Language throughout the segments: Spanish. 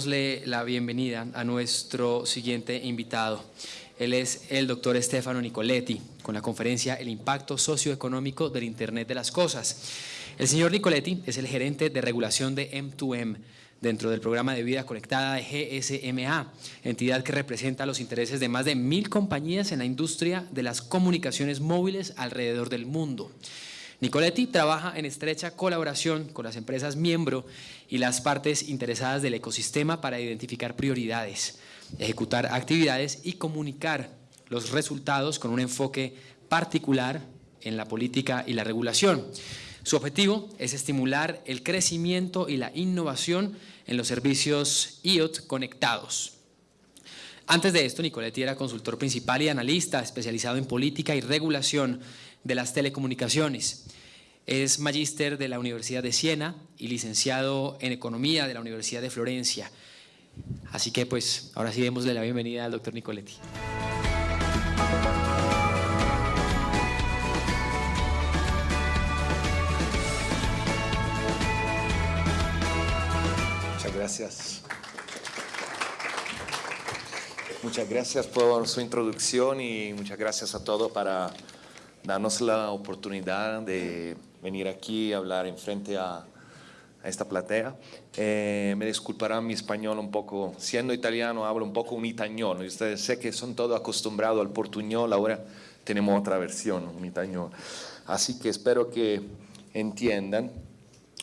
démosle la bienvenida a nuestro siguiente invitado. Él es el doctor Stefano Nicoletti, con la conferencia El impacto socioeconómico del Internet de las Cosas. El señor Nicoletti es el gerente de regulación de M2M dentro del programa de vida conectada de GSMA, entidad que representa los intereses de más de mil compañías en la industria de las comunicaciones móviles alrededor del mundo. Nicoletti trabaja en estrecha colaboración con las empresas miembro y las partes interesadas del ecosistema para identificar prioridades, ejecutar actividades y comunicar los resultados con un enfoque particular en la política y la regulación. Su objetivo es estimular el crecimiento y la innovación en los servicios IoT conectados. Antes de esto, Nicoletti era consultor principal y analista especializado en política y regulación de las telecomunicaciones. Es magíster de la Universidad de Siena y licenciado en Economía de la Universidad de Florencia. Así que pues ahora sí démosle la bienvenida al doctor Nicoletti. gracias. Muchas gracias por su introducción y muchas gracias a todos para darnos la oportunidad de venir aquí a hablar en frente a, esta platea. Eh, me disculparán mi español un poco, siendo italiano hablo un poco un itañón, ustedes sé que son todos acostumbrados al portuñol, ahora tenemos otra versión, un itañón. Así que espero que entiendan.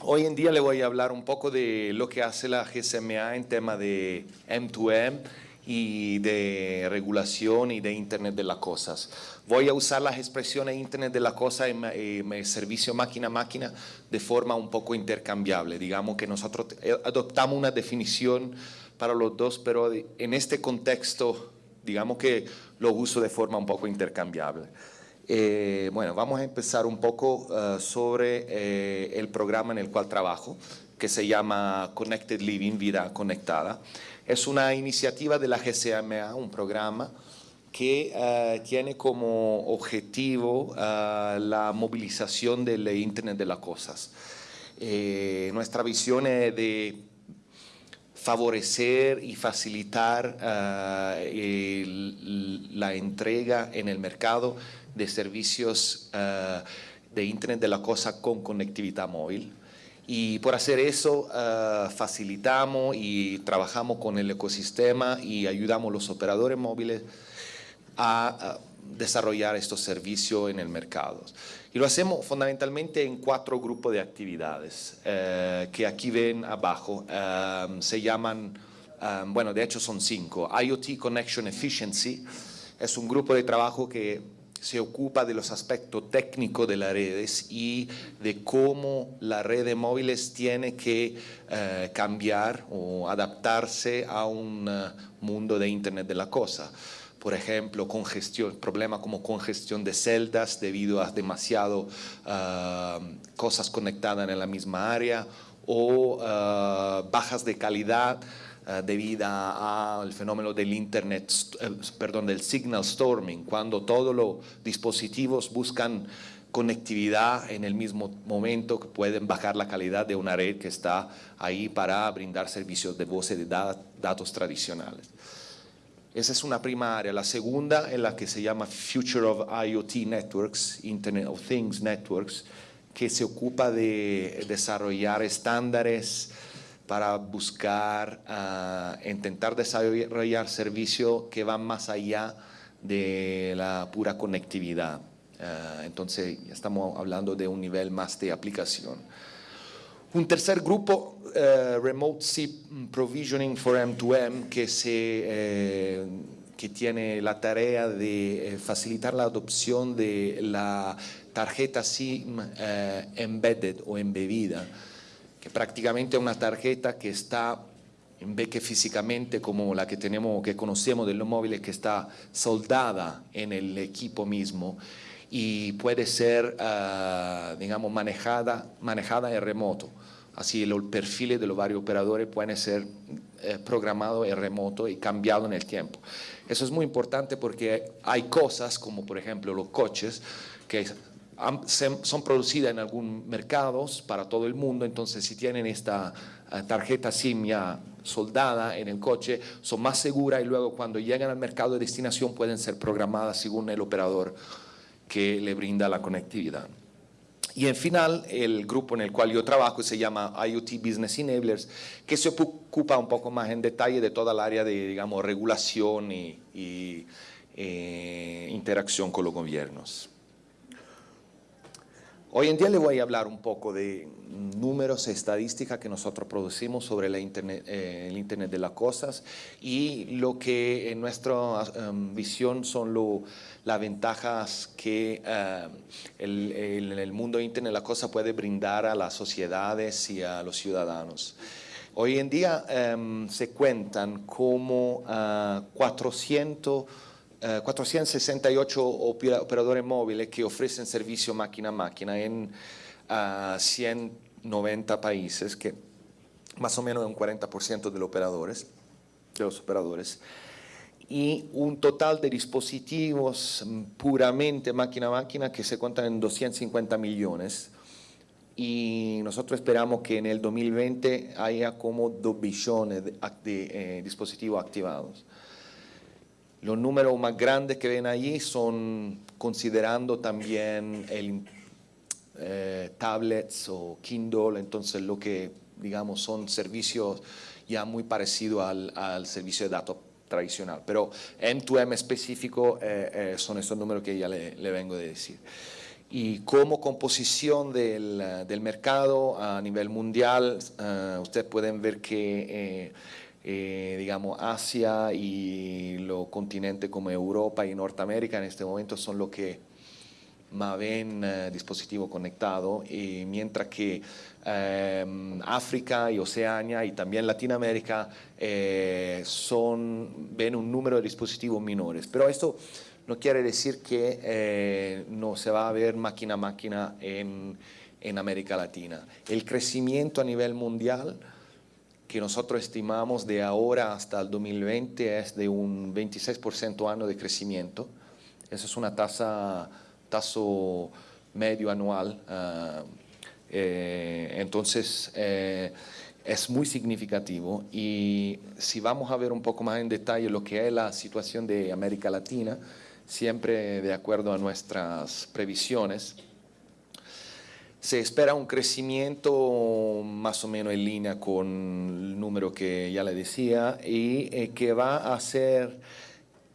Hoy en día le voy a hablar un poco de lo que hace la GSMA en tema de M2M y de regulación y de Internet de las cosas. Voy a usar las expresiones Internet de las cosas y servicio máquina-máquina de forma un poco intercambiable. Digamos que nosotros adoptamos una definición para los dos, pero en este contexto, digamos que lo uso de forma un poco intercambiable. Eh, bueno, vamos a empezar un poco eh, sobre eh, el programa en el cual trabajo, que se llama Connected Living, Vida Conectada. Es una iniciativa de la GCMA, un programa que tiene como objetivo la movilización del Internet de las cosas. nuestra visión es de favorecer y facilitar la entrega en el mercado de servicios eh, de Internet de la Cosa con conectividad móvil. Y por hacer eso eh, facilitamos y trabajamos con el ecosistema y ayudamos a los operadores móviles a, desarrollar estos servicios en el mercado. Y lo hacemos fundamentalmente en cuatro grupos de actividades eh, que aquí ven abajo. se llaman, bueno, de hecho son cinco. IoT Connection Efficiency es un grupo de trabajo que se ocupa de los aspectos técnicos de las redes y de cómo la red de móviles tiene que eh, cambiar o adaptarse a un eh, mundo de Internet de la cosa. Por ejemplo, congestión, problemas como congestión de celdas debido a demasiado eh, cosas conectadas en la misma área o bajas de calidad eh, debido al fenómeno del internet, eh, perdón, del signal storming, cuando todos los dispositivos buscan conectividad en el mismo momento que pueden bajar la calidad de una red que está ahí para brindar servicios de voz y de datos tradicionales. Esa es una primaria. La segunda es la que se llama Future of IoT Networks, Internet of Things Networks, que se ocupa de desarrollar estándares para buscar, uh, intentar desarrollar servicios que van más allá de la pura conectividad. Uh, entonces, estamos hablando de un nivel más de aplicación. Un tercer grupo, uh, Remote SIP Provisioning for M2M, que, se, eh, que tiene la tarea de eh, facilitar la adopción de la tarjeta SIM eh, embedded o embebida prácticamente una tarjeta que está en vez que físicamente como la que tenemos, que conocemos de los móviles, que está soldada en el equipo mismo y puede ser, ah, digamos, manejada, manejada en remoto. Así los perfiles de los varios operadores pueden ser eh, programados en remoto y cambiados en el tiempo. Eso es muy importante porque hay cosas como por ejemplo los coches que son producidas en algunos mercados para todo el mundo, entonces si tienen esta eh, tarjeta SIM ya soldadas en el coche, son más seguras y luego cuando llegan al mercado de destinación pueden ser programadas según el operador que le brinda la conectividad. Y en final, el grupo en el cual yo trabajo se llama IoT Business Enablers, que se ocupa un poco más en detalle de toda el área de, digamos, regulación y, eh, interacción con los gobiernos. Hoy en día le voy a hablar un poco de números, estadísticas que nosotros producimos sobre la internet, eh, el Internet de las Cosas y lo que en nuestra um, visión son las ventajas que uh, el, mundo Internet de las Cosas puede brindar a las sociedades y a los ciudadanos. Hoy en día um, se cuentan como uh, 400 468 eh, operadores móviles que ofrecen servicio máquina a máquina en 190 ah, países, que más o menos un 40% de los operadores, de los y un total de dispositivos puramente máquina a máquina que se cuentan en 250 millones. Y nosotros esperamos que en el 2020 haya como 2 billones de, eh, dispositivos activados. Los números más grandes que ven allí son considerando también el eh, tablets o Kindle, entonces lo que digamos son servicios ya muy parecidos al, servicio de datos tradicional. Pero en tu M específico eh, eh, son estos números que ya le, vengo de decir. Y como composición del, del mercado a nivel mundial, ustedes pueden ver que eh, digamos, Asia y los continentes como Europa y Norteamérica en este momento son los que más ven eh, dispositivo conectado, y mientras que em, África y Oceania y también Latinoamérica eh, son, ven un número de dispositivos menores. Pero esto no quiere decir que no se va a ver máquina a máquina en, en América Latina. El crecimiento a nivel mundial que nosotros estimamos de ahora hasta el 2020 es de un 26% año de crecimiento. Esa es una tasa, taso medio anual. Ah, eh, entonces, eh, es muy significativo y si vamos a ver un poco más en detalle lo que es la situación de América Latina, siempre de acuerdo a nuestras previsiones, se espera un crecimiento más o menos en línea con el número que ya le decía y eh, que va a ser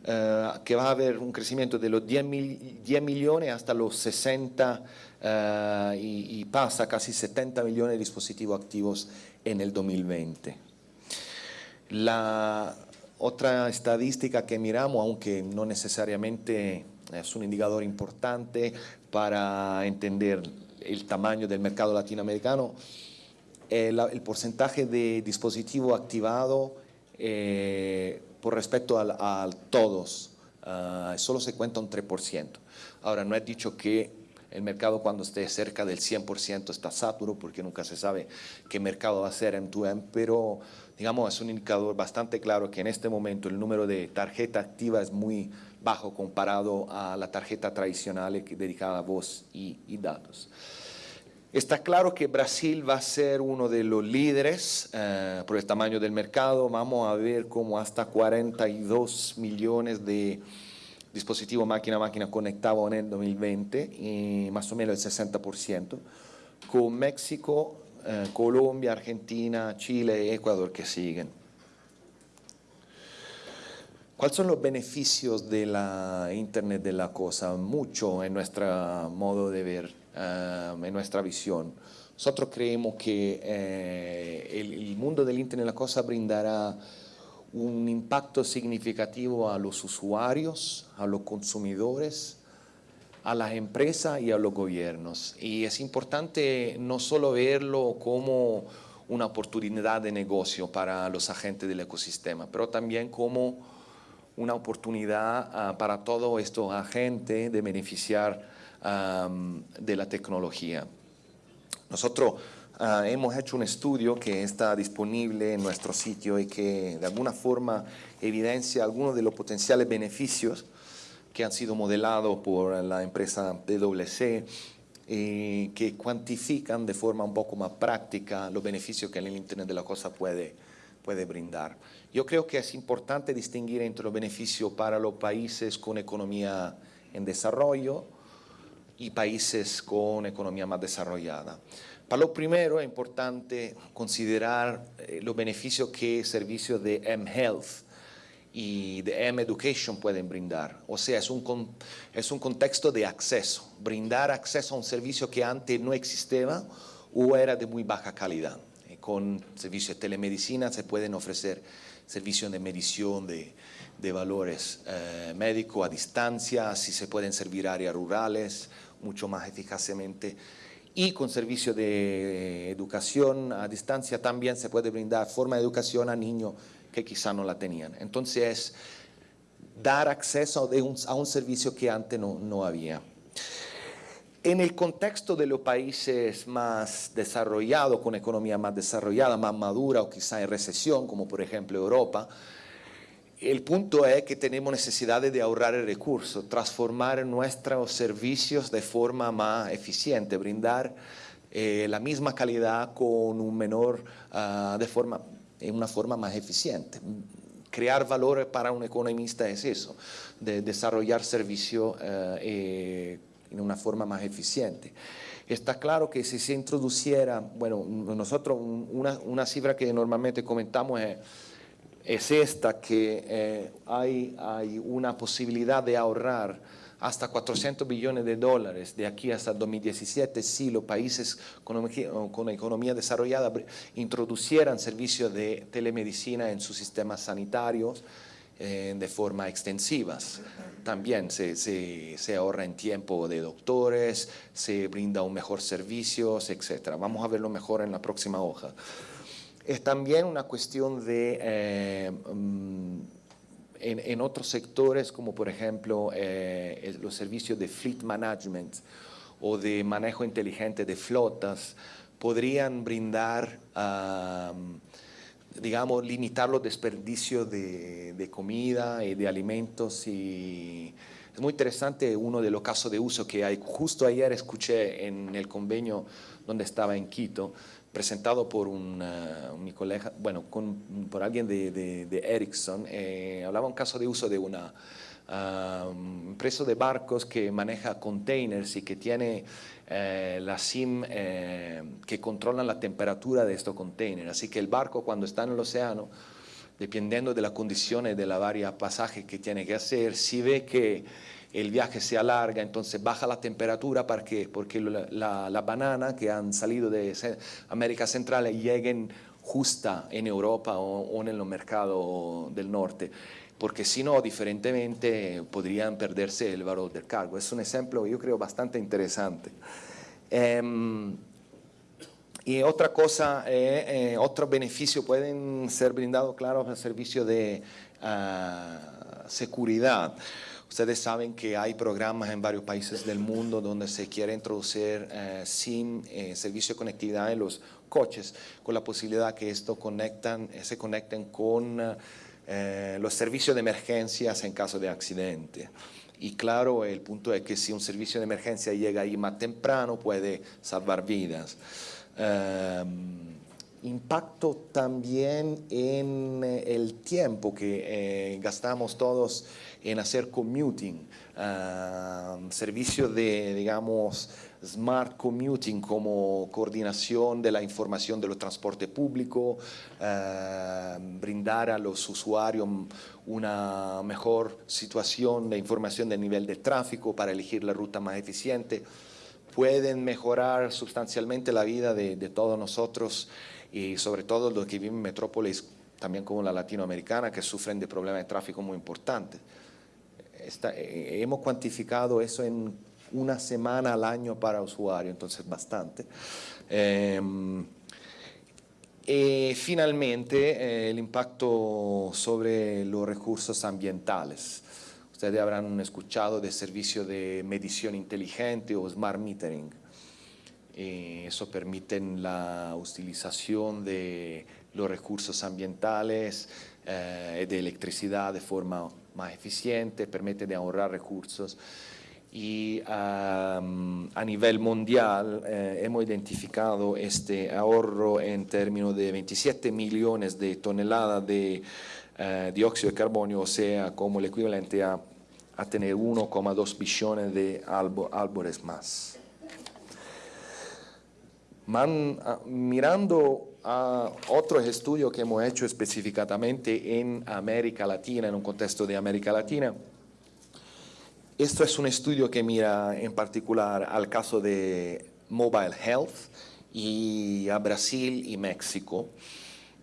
eh, que va a haber un crecimiento de los 10, millones hasta los 60 eh, y, y, pasa casi 70 millones de dispositivos activos en el 2020. La otra estadística que miramos, aunque no necesariamente es un indicador importante para entender el tamaño del mercado latinoamericano, el, porcentaje de dispositivo activado eh, por respecto a, todos, uh, solo se cuenta un 3%. Ahora, no he dicho que el mercado cuando esté cerca del 100% está saturo, porque nunca se sabe qué mercado va a ser en tu M, pero digamos es un indicador bastante claro que en este momento el número de tarjeta activa es muy bajo comparado a la tarjeta tradicional dedicada a voz y, datos. Está claro que Brasil va a ser uno de los líderes eh, por el tamaño del mercado. Vamos a ver como hasta 42 millones de dispositivos máquina-máquina conectados en el 2020, y más o menos el 60%, con México, eh, Colombia, Argentina, Chile y Ecuador que siguen. ¿Cuáles son los beneficios de la Internet de la cosa? Mucho en nuestro modo de ver, eh, en nuestra visión. Nosotros creemos que eh, el, mundo del Internet de la cosa brindará un impacto significativo a los usuarios, a los consumidores, a las empresas y a los gobiernos. Y es importante no solo verlo como una oportunidad de negocio para los agentes del ecosistema, pero también como una oportunidad ah, para todo estos agentes de beneficiar de la tecnología. Nosotros ah, hemos hecho un estudio que está disponible en nuestro sitio y que de alguna forma evidencia algunos de los potenciales beneficios que han sido modelados por la empresa PwC y que cuantifican de forma un poco más práctica los beneficios que el Internet de la Cosa puede puede brindar. Yo creo que es importante distinguir entre los beneficios para los países con economía en desarrollo y países con economía más desarrollada. Para lo primero es importante considerar eh, los beneficios que servicios de M-Health y de M-Education pueden brindar. O sea, es un, es un contexto de acceso, brindar acceso a un servicio que antes no existía o era de muy baja calidad. Eh, con servicios de telemedicina se pueden ofrecer servicios de medición de, de valores eh, médicos a distancia, así se pueden servir áreas rurales mucho más eficazmente y con servicios de educación a distancia también se puede brindar forma de educación a niños que quizá no la tenían. Entonces es dar acceso a un, servicio que antes no, no había. En el contexto de los países más desarrollados, con economía más desarrollada, más madura o quizá en recesión, como por ejemplo Europa, el punto es que tenemos necesidad de ahorrar el recurso, transformar nuestros servicios de forma más eficiente, brindar eh, la misma calidad con un menor, uh, de forma, en una forma más eficiente. Crear valor para un economista es eso, de desarrollar servicios uh, eh, en una forma más eficiente. Está claro que si se introduciera, bueno, nosotros una, una cifra que normalmente comentamos es es esta que eh, hay, hay una posibilidad de ahorrar hasta 400 billones de dólares de aquí hasta 2017 si los países con, con economía desarrollada introducieran servicios de telemedicina en sus sistemas sanitarios eh, de forma extensiva. También se, se, se, ahorra en tiempo de doctores, se brinda un mejor servicio, etc. Vamos a verlo mejor en la próxima hoja. Es también una cuestión de, eh, mm, en, otros sectores, como por ejemplo eh, los servicios de fleet management o de manejo inteligente de flotas, podrían brindar, digamos, limitar los desperdicios de, de, comida y de alimentos. Y es muy interesante uno de los casos de uso que hay. Justo ayer escuché en el convenio donde estaba en Quito, presentado por un, mi colega, bueno, con, por alguien de, de, Ericsson, eh, hablaba un caso de uso de una empresa de barcos que maneja containers y que tiene eh, la SIM eh, que controla la temperatura de estos containers. Así que el barco cuando está en el océano, dependiendo de las condiciones de la varia pasaje que tiene que hacer, si ve que el viaje se alarga, entonces baja la temperatura para que, porque la, la, banana que han salido de América Central lleguen justa en Europa o, en el mercado del norte porque si no, diferentemente, podrían perderse el valor del cargo. Es un ejemplo, yo creo, bastante interesante. Em, y otra cosa, eh, eh, otro beneficio pueden ser brindados, claro, el servicio de uh, seguridad. Ustedes saben que hay programas en varios países del mundo donde se quiere introducir eh, eh, servicio de conectividad en los coches, con la posibilidad que esto conectan, eh, se conecten con los servicios de emergencias en caso de accidente. Y claro, el punto es que si un servicio de emergencia llega ahí más temprano, puede salvar vidas. Em, impacto también en el tiempo que gastamos todos en hacer commuting, uh, servicio de, digamos, smart commuting como coordinación de la información de los transporte público, ah, brindar a los usuarios una mejor situación de información del nivel de tráfico para elegir la ruta más eficiente, pueden mejorar sustancialmente la vida de, de todos nosotros y sobre todo los que viven en metrópolis también como la latinoamericana, que sufren de problemas de tráfico muy importantes. Eh, hemos cuantificado eso en una semana al año para usuario, entonces bastante. Em, y finalmente, eh, el impacto sobre los recursos ambientales. Ustedes habrán escuchado de servicio de medición inteligente o smart metering. eso permite la utilización de los recursos ambientales eh, de electricidad de forma más eficiente, permite de ahorrar recursos y a nivel mundial eh, hemos identificado este ahorro en términos de 27 millones de toneladas de eh, dióxido de carbono, o sea, como el equivalente a, a tener 1,2 billones de árboles más. mirando a otros estudios que hemos hecho específicamente en América Latina, en un contexto de América Latina, esto es un estudio que mira en particular al caso de Mobile Health y a Brasil y México,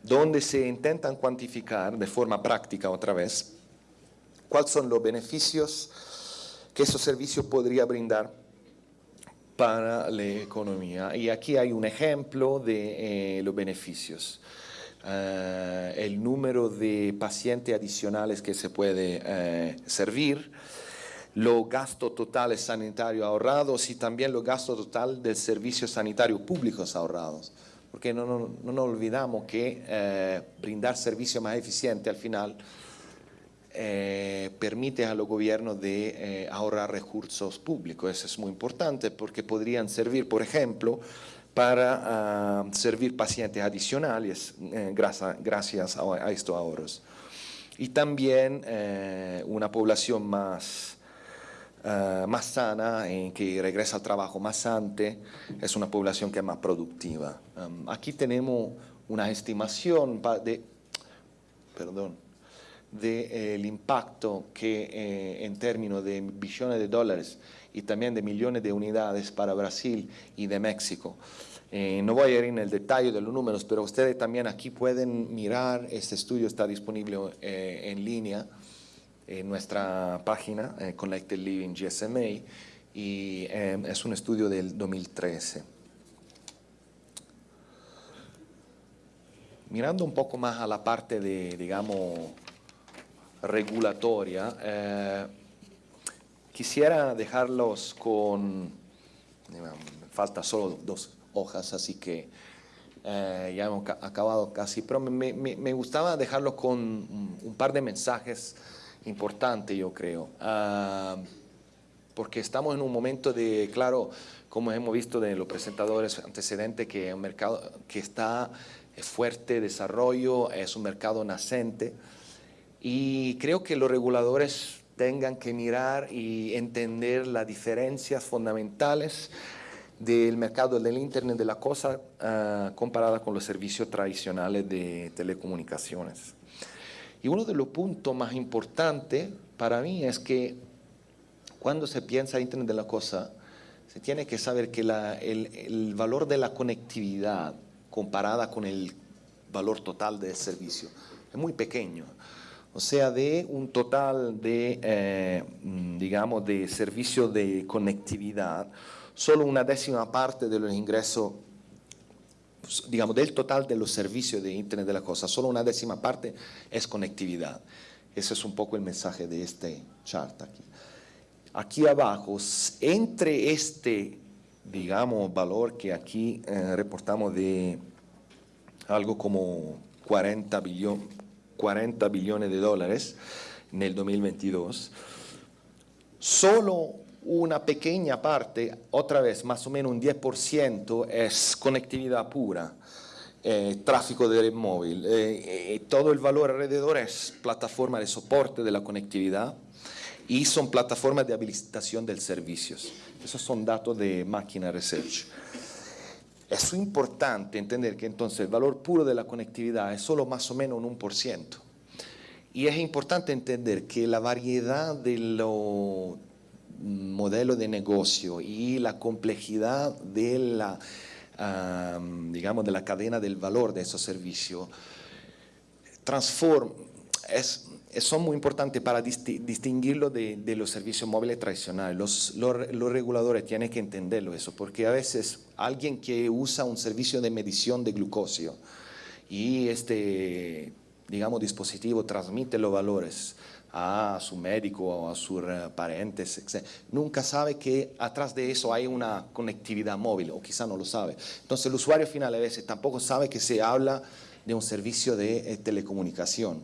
donde se intentan cuantificar de forma práctica otra vez cuáles son los beneficios que esos servicios podría brindar para la economía. Y aquí hay un ejemplo de eh, los beneficios. Eh, el número de pacientes adicionales que se puede eh, servir, los gastos totales sanitarios ahorrados y también los gastos totales del servicio sanitario públicos ahorrados. Porque no, no, no nos olvidamos que eh, brindar servicio más eficiente al final eh, permite a los gobiernos de eh, ahorrar recursos públicos. Eso es muy importante porque podrían servir, por ejemplo, para uh, servir pacientes adicionales gracias, gracias a, a, estos ahorros. Y también una población más Uh, más sana, en que regresa al trabajo más antes, es una población que es más productiva. Um, aquí tenemos una estimación de, perdón, del de, impacto que eh, en términos de billones de dólares y también de millones de unidades para Brasil y de México. Eh, no voy a ir en el detalle de los números, pero ustedes también aquí pueden mirar, este estudio está disponible eh, en línea, en nuestra página, eh, Connected Living GSMA, y eh, es un estudio del 2013. Mirando un poco más a la parte de, digamos, regulatoria, eh, quisiera dejarlos con, falta solo dos hojas, así que ya hemos acabado casi, pero me, me, me gustaba dejarlos con un par de mensajes importante, yo creo, ah, porque estamos en un momento de, claro, como hemos visto de los presentadores antecedentes, que es un mercado que está fuerte desarrollo, es un mercado nacente, y creo que los reguladores tengan que mirar y entender las diferencias fundamentales del mercado del Internet de la cosa uh, comparada con los servicios tradicionales de telecomunicaciones. Y uno de los puntos más importantes para mí es que cuando se piensa en Internet de la cosa, se tiene que saber que la, el, el, valor de la conectividad comparada con el valor total del servicio es muy pequeño. O sea, de un total de, eh, digamos, de servicio de conectividad, solo una décima parte de los ingresos digamos, del total de los servicios de Internet de la cosa, solo una décima parte es conectividad. Ese es un poco el mensaje de este chart aquí. Aquí abajo, entre este, digamos, valor que aquí eh, reportamos de algo como 40, billón, 40 billones de dólares en el 2022, solo una pequeña parte, otra vez más o menos un 10% es conectividad pura, eh, tráfico de red móvil. Eh, eh, todo el valor alrededor es plataforma de soporte de la conectividad y son plataformas de habilitación de servicios. Esos son datos de Máquina Research. Es importante entender que entonces el valor puro de la conectividad es solo más o menos un 1%. Y es importante entender que la variedad de, lo, modelo de negocio y la complejidad de la, digamos, de la cadena del valor de esos servicios transform, es, son muy importantes para distinguirlo de, de, los servicios móviles tradicionales. Los, los, los, reguladores tienen que entenderlo eso, porque a veces alguien que usa un servicio de medición de glucosio y este, digamos, dispositivo transmite los valores a su médico o a sus eh, parientes, nunca sabe que atrás de eso hay una conectividad móvil, o quizá no lo sabe. Entonces el usuario final a veces tampoco sabe que se habla de un servicio de eh, telecomunicación.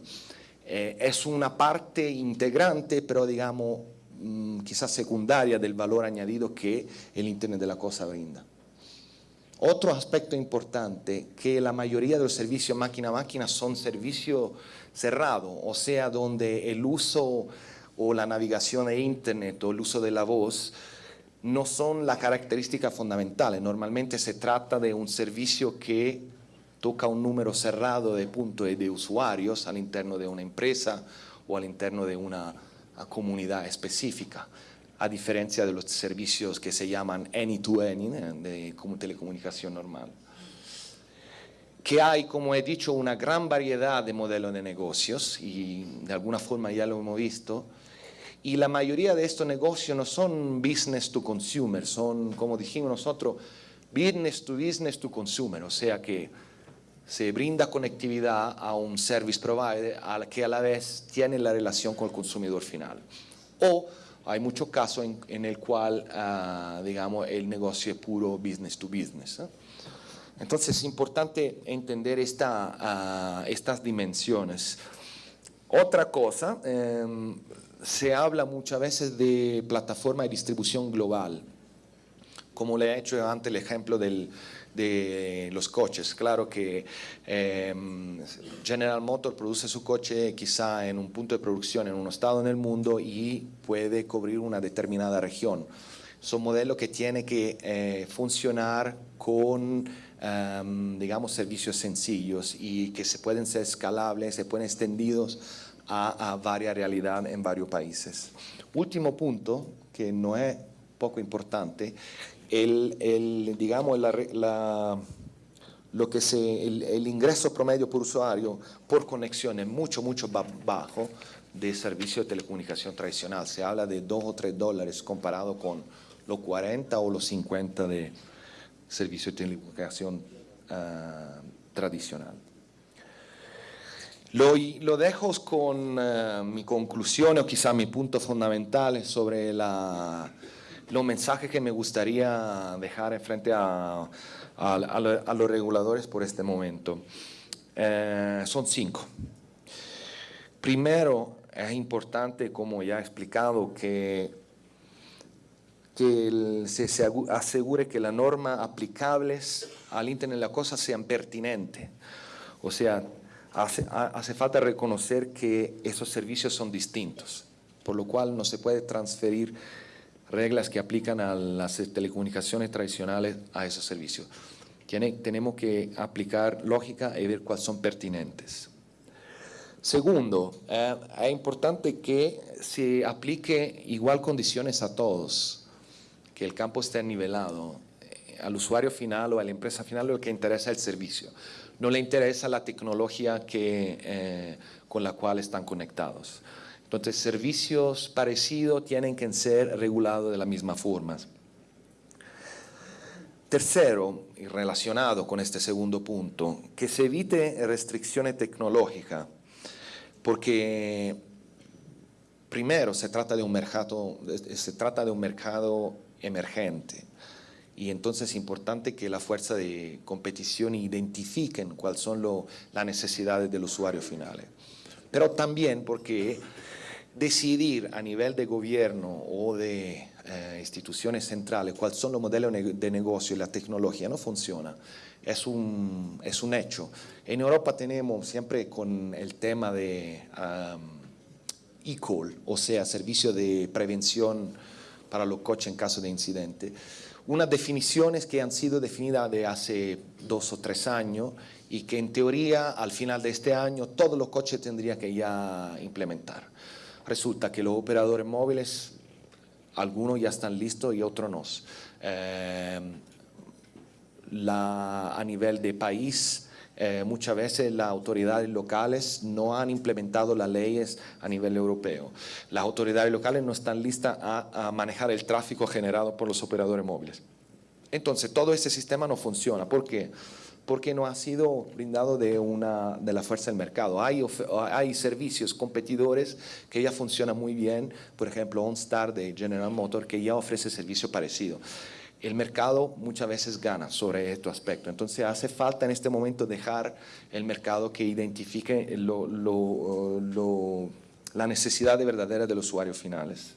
Eh, es una parte integrante, pero digamos mm, quizás secundaria del valor añadido que el Internet de la cosa brinda. Otro aspecto importante, que la mayoría de los servicios máquina a máquina son servicios cerrados, o sea, donde el uso o la navegación de Internet o el uso de la voz no son las características fundamentales. Normalmente se trata de un servicio que toca un número cerrado de puntos de usuarios al interno de una empresa o al interno de una comunidad específica, a diferencia de los servicios que se llaman any-to-any, de telecomunicación normal. Que hay, como he dicho, una gran variedad de modelos de negocios y de alguna forma ya lo hemos visto, y la mayoría de estos negocios no son business to consumer, son, como dijimos nosotros, business to business to consumer, o sea que se brinda conectividad a un service provider que a la vez tiene la relación con el consumidor final. O hay muchos casos en, el cual, ah, digamos, el negocio es puro business to business. Entonces es importante entender esta, ah, estas dimensiones. Otra cosa, em, se habla muchas veces de plataforma de distribución global, como le he hecho antes el ejemplo del, de los coches. Claro que em, General Motors produce su coche quizá en un punto de producción en un estado en el mundo y puede cubrir una determinada región. Son modelos que tienen que eh, funcionar con, em, digamos, servicios sencillos y que se pueden ser escalables, se pueden extendidos a, varias realidades en varios países. Último punto, que no es poco importante, el, el digamos, la, lo que se, el, ingreso promedio por usuario por conexión es mucho, mucho bajo de servicio de telecomunicación tradicional. Se habla de 2 o 3 dólares comparado con los 40 o los 50 de servicio de telecomunicación ah, tradicional. Lo, dejo con eh, mi conclusión o quizá mi punto fundamental sobre la, los mensajes que me gustaría dejar frente a, los reguladores por este momento. Eh, son cinco. Primero, es importante, como ya he explicado, que, que se, se, asegure que las normas aplicables al Internet de las cosas sean pertinentes. O sea, hace, falta reconocer que esos servicios son distintos, por lo cual no se puede transferir reglas que aplican a las telecomunicaciones tradicionales a esos servicios. tenemos que aplicar lógica y ver cuáles son pertinentes. Segundo, eh, es importante que se aplique igual condiciones a todos, que el campo esté nivelado. Eh, al usuario final o a la empresa final lo que interesa es el servicio no le interesa la tecnología que, eh, con la cual están conectados. Entonces, servicios parecidos tienen que ser regulados de la misma forma. Tercero, y relacionado con este segundo punto, que se evite restricciones tecnológicas, porque primero se trata de un mercado, emergente y entonces es importante que la fuerza de competición identifiquen cuáles son las necesidades del usuario final. Pero también porque decidir a nivel de gobierno o de eh, instituciones centrales cuáles son los modelos de negocio y la tecnología no funciona. Es un, es un hecho. En Europa tenemos siempre con el tema de e-call, o sea, servicio de prevención para los coches en caso de incidente unas definiciones que han sido definidas de hace dos o tres años y que en teoría al final de este año todos los coches tendrían que ya implementar. Resulta que los operadores móviles, algunos ya están listos y otros no. Eh, a nivel de país, eh, muchas veces las autoridades locales no han implementado las leyes a nivel europeo. Las autoridades locales no están listas a, manejar el tráfico generado por los operadores móviles. Entonces, todo ese sistema no funciona. ¿Por qué? No ha sido brindado de, una, de la fuerza del mercado. Hay, hay servicios competidores que ya funcionan muy bien, por ejemplo, OnStar de General Motors, que ya ofrece servicio parecido el mercado muchas veces gana sobre este aspecto. Entonces hace falta en este momento dejar el mercado que identifique la necesidad de verdadera de los usuarios finales.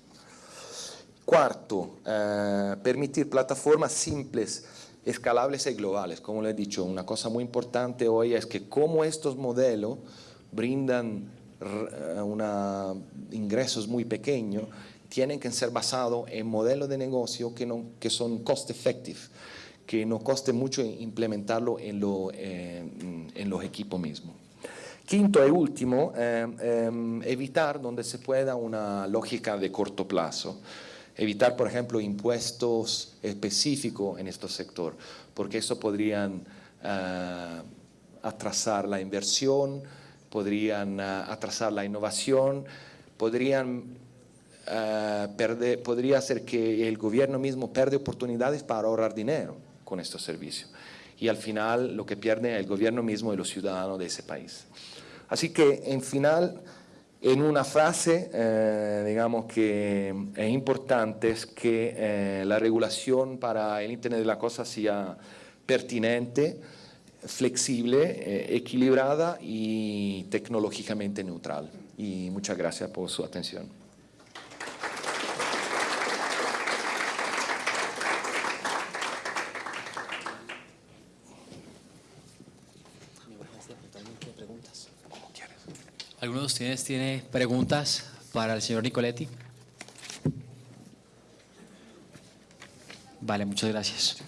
Cuarto, eh, permitir plataformas simples, escalables y globales. Como le he dicho, una cosa muy importante hoy es que como estos modelos brindan eh, una, ingresos muy pequeños, tienen que ser basados en modelos de negocio que, no, que son cost effective, que no coste mucho implementarlo en, lo, en, en los equipos mismos. Quinto y último, eh, eh, evitar donde se pueda una lógica de corto plazo evitar, por ejemplo, impuestos específicos en este sector, porque eso podrían uh, atrasar la inversión, podrían uh, atrasar la innovación, podrían uh, perder, podría hacer que el gobierno mismo pierda oportunidades para ahorrar dinero con estos servicios. Y al final lo que pierde es el gobierno mismo y los ciudadanos de ese país. Así que, en final, en una frase, eh, digamos que es importante es que eh, la regulación para el Internet de la Cosa sea pertinente, flexible, eh, equilibrada y tecnológicamente neutral. Y muchas gracias por su atención. ¿Alguno de ustedes tiene preguntas para el señor Nicoletti? Vale, muchas gracias.